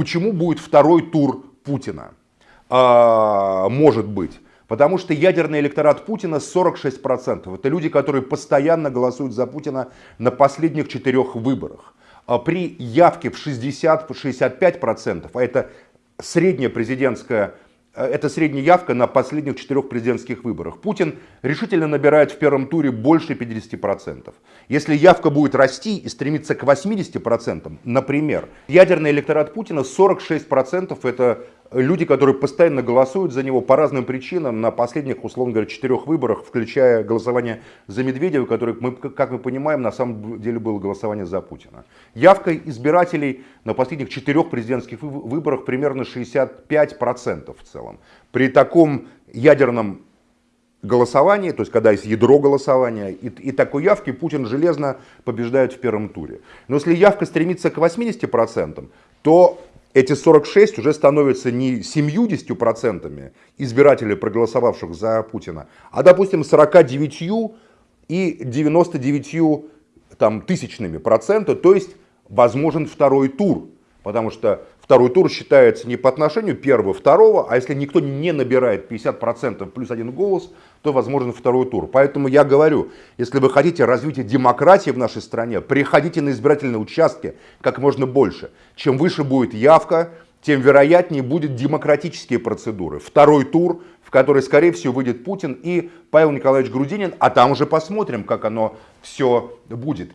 Почему будет второй тур Путина? А, может быть. Потому что ядерный электорат Путина 46%. Это люди, которые постоянно голосуют за Путина на последних четырех выборах. А при явке в 60-65%, а это средняя президентская это средняя явка на последних четырех президентских выборах. Путин решительно набирает в первом туре больше 50%. Если явка будет расти и стремиться к 80%, например, ядерный электорат Путина 46% это люди, которые постоянно голосуют за него по разным причинам на последних, условно говоря, четырех выборах, включая голосование за Медведева, который, мы, как мы понимаем, на самом деле было голосование за Путина. Явка избирателей на последних четырех президентских выборах примерно 65% в целом. При таком ядерном голосовании, то есть когда есть ядро голосования, и, и такой явки Путин железно побеждает в первом туре. Но если явка стремится к 80%, то эти 46 уже становятся не 70% избирателей, проголосовавших за Путина, а, допустим, 49 и 99 там, тысячными процента, то есть возможен второй тур. Потому что второй тур считается не по отношению первого, второго, а если никто не набирает 50% плюс один голос, то возможен второй тур. Поэтому я говорю, если вы хотите развития демократии в нашей стране, приходите на избирательные участки как можно больше. Чем выше будет явка, тем вероятнее будут демократические процедуры. Второй тур, в который, скорее всего, выйдет Путин и Павел Николаевич Грудинин, а там уже посмотрим, как оно все будет.